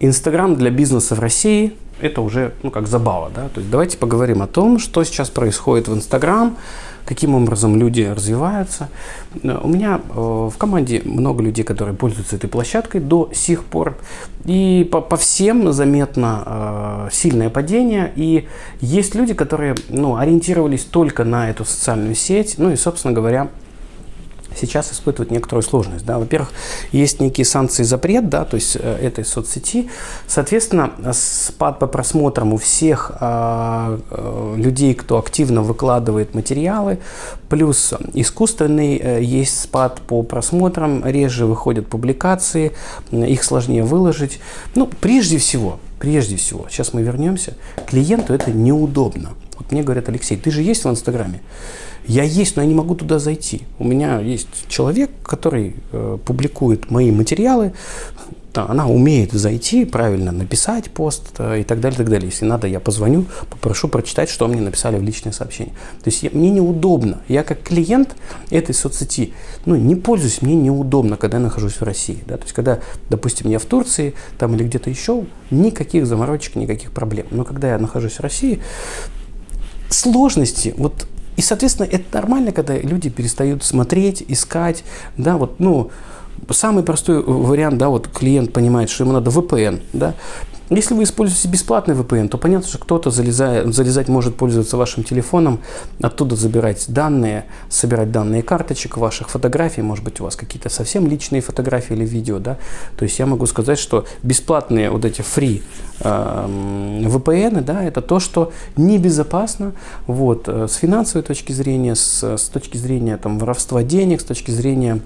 Инстаграм для бизнеса в России – это уже ну, как забава. Да? То есть давайте поговорим о том, что сейчас происходит в Инстаграм, каким образом люди развиваются. Э, у меня э, в команде много людей, которые пользуются этой площадкой до сих пор. И по, по всем заметно э, сильное падение. И есть люди, которые ну, ориентировались только на эту социальную сеть. Ну и, собственно говоря, сейчас испытывают некоторую сложность. Да. Во-первых, есть некие санкции запрет да, то есть э, этой соцсети. Соответственно, спад по просмотрам у всех э, э, людей, кто активно выкладывает материалы, плюс искусственный э, есть спад по просмотрам, реже выходят публикации, их сложнее выложить. Ну, прежде всего, прежде всего, сейчас мы вернемся, клиенту это неудобно. Вот мне говорят, Алексей, ты же есть в Инстаграме? Я есть, но я не могу туда зайти. У меня есть человек, который э, публикует мои материалы. Да, она умеет зайти, правильно написать пост э, и так далее, так далее. Если надо, я позвоню, попрошу прочитать, что мне написали в личное сообщение. То есть я, мне неудобно. Я как клиент этой соцсети ну, не пользуюсь, мне неудобно, когда я нахожусь в России. Да? То есть когда, допустим, я в Турции там, или где-то еще, никаких заморочек, никаких проблем. Но когда я нахожусь в России, сложности, вот и, соответственно, это нормально, когда люди перестают смотреть, искать, да, вот, ну, самый простой вариант, да, вот клиент понимает, что ему надо VPN, да, если вы используете бесплатный VPN, то понятно, что кто-то залезать может пользоваться вашим телефоном, оттуда забирать данные, собирать данные карточек ваших фотографий, может быть у вас какие-то совсем личные фотографии или видео, да. То есть я могу сказать, что бесплатные вот эти free э, VPN, да, это то, что небезопасно, вот, э, с финансовой точки зрения, с, с точки зрения там воровства денег, с точки зрения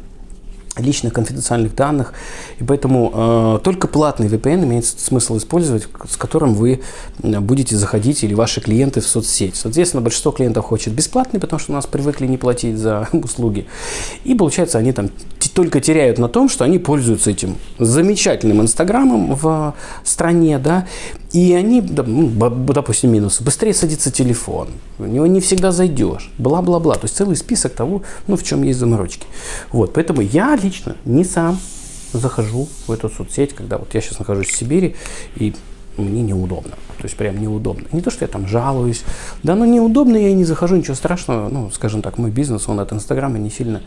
личных конфиденциальных данных. И поэтому э, только платный VPN имеет смысл использовать, с которым вы будете заходить или ваши клиенты в соцсеть. Соответственно, большинство клиентов хочет бесплатный, потому что у нас привыкли не платить за услуги. И получается, они там только теряют на том, что они пользуются этим замечательным Инстаграмом в стране, да, и они, ну, допустим, минусы. Быстрее садится телефон, в него не всегда зайдешь, бла-бла-бла. То есть целый список того, ну, в чем есть заморочки. Вот, поэтому я лично не сам захожу в эту соцсеть, когда вот я сейчас нахожусь в Сибири, и мне неудобно. То есть прям неудобно. Не то, что я там жалуюсь. Да, но неудобно, я и не захожу, ничего страшного. Ну, скажем так, мой бизнес, он от Инстаграма не сильно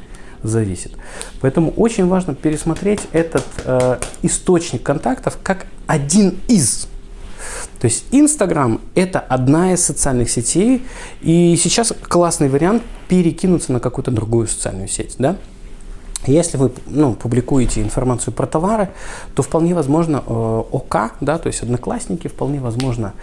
зависит. Поэтому очень важно пересмотреть этот э, источник контактов как один из то есть Инстаграм – это одна из социальных сетей, и сейчас классный вариант перекинуться на какую-то другую социальную сеть. Да? Если вы ну, публикуете информацию про товары, то вполне возможно э, ОК, да, то есть Одноклассники, вполне возможно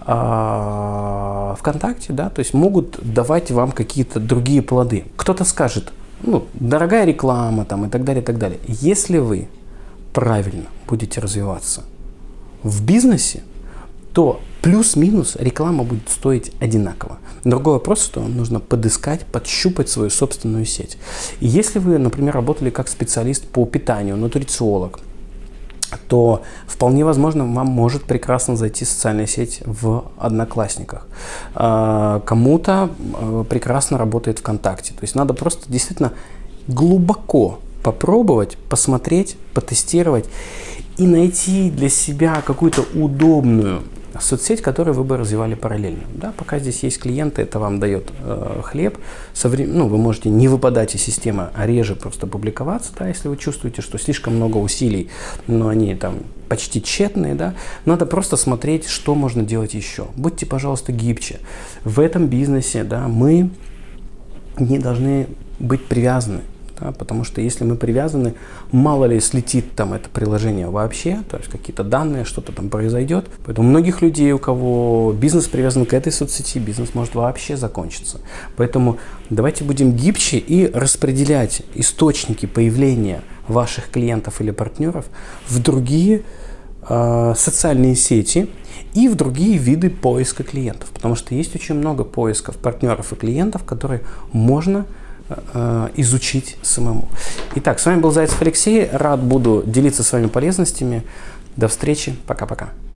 э, ВКонтакте, да, то есть могут давать вам какие-то другие плоды. Кто-то скажет, ну, дорогая реклама там и так далее, и так далее. Если вы правильно будете развиваться в бизнесе, то плюс-минус реклама будет стоить одинаково. Другой вопрос, что нужно подыскать, подщупать свою собственную сеть. И если вы, например, работали как специалист по питанию, нутрициолог, то вполне возможно вам может прекрасно зайти социальная сеть в Одноклассниках. А, кому-то а, прекрасно работает ВКонтакте. То есть надо просто действительно глубоко попробовать, посмотреть, потестировать и найти для себя какую-то удобную соцсеть, которую вы бы развивали параллельно. Да, пока здесь есть клиенты, это вам дает э, хлеб. Со врем... ну, вы можете не выпадать из системы, а реже просто публиковаться, да, если вы чувствуете, что слишком много усилий, но они там почти тщетные, да, надо просто смотреть, что можно делать еще. Будьте, пожалуйста, гибче. В этом бизнесе, да, мы не должны быть привязаны да, потому что если мы привязаны, мало ли слетит там это приложение вообще, то есть какие-то данные, что-то там произойдет. Поэтому многих людей, у кого бизнес привязан к этой соцсети, бизнес может вообще закончиться. Поэтому давайте будем гибче и распределять источники появления ваших клиентов или партнеров в другие э, социальные сети и в другие виды поиска клиентов. Потому что есть очень много поисков партнеров и клиентов, которые можно изучить самому. Итак, с вами был Зайцев Алексей. Рад буду делиться с вами полезностями. До встречи. Пока-пока.